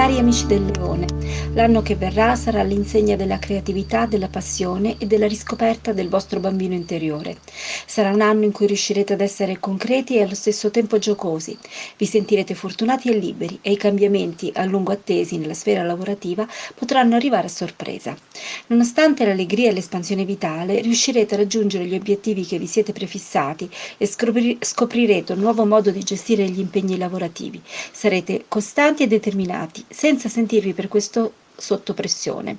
Cari amici del leone, l'anno che verrà sarà l'insegna della creatività, della passione e della riscoperta del vostro bambino interiore. Sarà un anno in cui riuscirete ad essere concreti e allo stesso tempo giocosi. Vi sentirete fortunati e liberi e i cambiamenti a lungo attesi nella sfera lavorativa potranno arrivare a sorpresa. Nonostante l'allegria e l'espansione vitale, riuscirete a raggiungere gli obiettivi che vi siete prefissati e scoprirete un nuovo modo di gestire gli impegni lavorativi. Sarete costanti e determinati senza sentirvi per questo sotto pressione.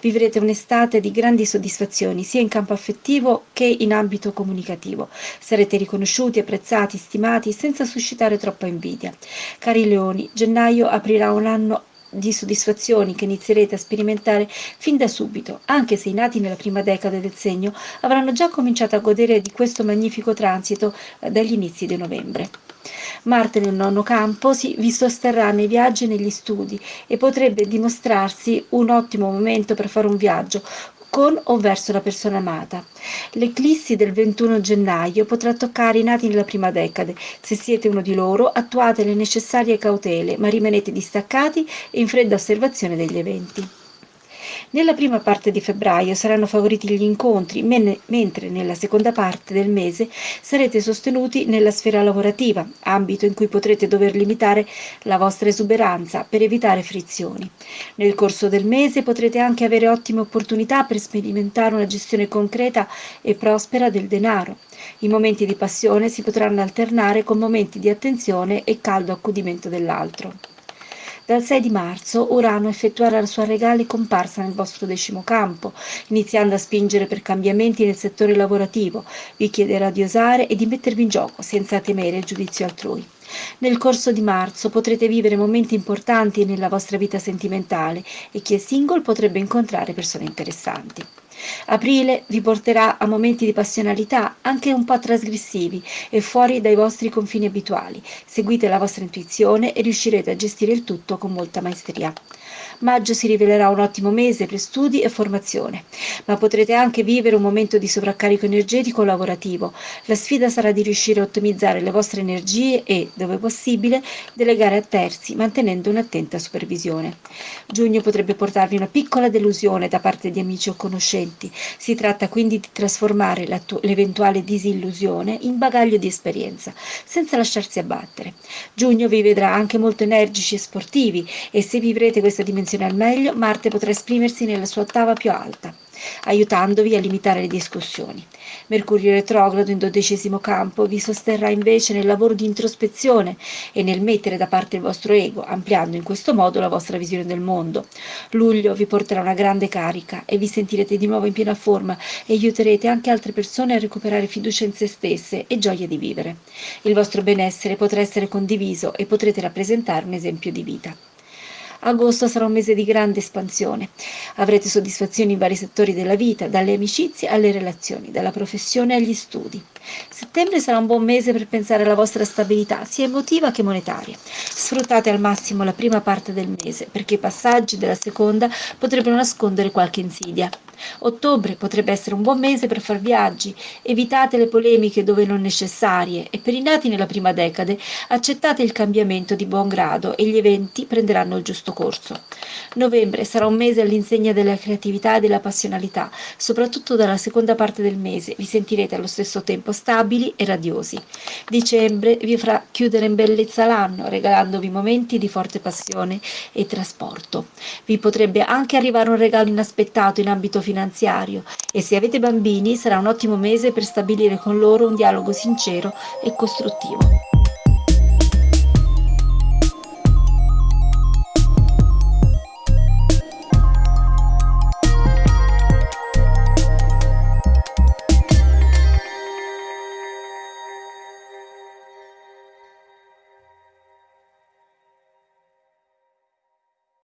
Vivrete un'estate di grandi soddisfazioni sia in campo affettivo che in ambito comunicativo. Sarete riconosciuti, apprezzati, stimati senza suscitare troppa invidia. Cari leoni, gennaio aprirà un anno di soddisfazioni che inizierete a sperimentare fin da subito, anche se i nati nella prima decade del segno avranno già cominciato a godere di questo magnifico transito eh, dagli inizi di novembre. Marte nel nono campo si, vi sosterrà nei viaggi e negli studi e potrebbe dimostrarsi un ottimo momento per fare un viaggio con o verso la persona amata. L'eclissi del 21 gennaio potrà toccare i nati nella prima decade. Se siete uno di loro, attuate le necessarie cautele, ma rimanete distaccati e in fredda osservazione degli eventi. Nella prima parte di febbraio saranno favoriti gli incontri, mentre nella seconda parte del mese sarete sostenuti nella sfera lavorativa, ambito in cui potrete dover limitare la vostra esuberanza per evitare frizioni. Nel corso del mese potrete anche avere ottime opportunità per sperimentare una gestione concreta e prospera del denaro. I momenti di passione si potranno alternare con momenti di attenzione e caldo accudimento dell'altro. Dal 6 di marzo Urano effettuerà la sua regale comparsa nel vostro decimo campo, iniziando a spingere per cambiamenti nel settore lavorativo. Vi chiederà di osare e di mettervi in gioco senza temere il giudizio altrui. Nel corso di marzo potrete vivere momenti importanti nella vostra vita sentimentale e chi è single potrebbe incontrare persone interessanti. Aprile vi porterà a momenti di passionalità, anche un po' trasgressivi e fuori dai vostri confini abituali. Seguite la vostra intuizione e riuscirete a gestire il tutto con molta maestria. Maggio si rivelerà un ottimo mese per studi e formazione, ma potrete anche vivere un momento di sovraccarico energetico o lavorativo. La sfida sarà di riuscire a ottimizzare le vostre energie e, dove possibile, delegare a terzi, mantenendo un'attenta supervisione. Giugno potrebbe portarvi una piccola delusione da parte di amici o conoscenti. Si tratta quindi di trasformare l'eventuale disillusione in bagaglio di esperienza, senza lasciarsi abbattere. Giugno vi vedrà anche molto energici e sportivi e se vivrete questa dimensione al meglio, Marte potrà esprimersi nella sua ottava più alta, aiutandovi a limitare le discussioni. Mercurio retrogrado in dodicesimo campo vi sosterrà invece nel lavoro di introspezione e nel mettere da parte il vostro ego, ampliando in questo modo la vostra visione del mondo. Luglio vi porterà una grande carica e vi sentirete di nuovo in piena forma e aiuterete anche altre persone a recuperare fiducia in se stesse e gioia di vivere. Il vostro benessere potrà essere condiviso e potrete rappresentare un esempio di vita. Agosto sarà un mese di grande espansione. Avrete soddisfazioni in vari settori della vita, dalle amicizie alle relazioni, dalla professione agli studi. Settembre sarà un buon mese per pensare alla vostra stabilità, sia emotiva che monetaria. Sfruttate al massimo la prima parte del mese, perché i passaggi della seconda potrebbero nascondere qualche insidia. Ottobre potrebbe essere un buon mese per far viaggi, evitate le polemiche dove non necessarie e per i nati nella prima decade accettate il cambiamento di buon grado e gli eventi prenderanno il giusto corso. Novembre sarà un mese all'insegna della creatività e della passionalità, soprattutto dalla seconda parte del mese vi sentirete allo stesso tempo stabili e radiosi. Dicembre vi farà chiudere in bellezza l'anno, regalandovi momenti di forte passione e trasporto. Vi potrebbe anche arrivare un regalo inaspettato in ambito finanziario e se avete bambini sarà un ottimo mese per stabilire con loro un dialogo sincero e costruttivo.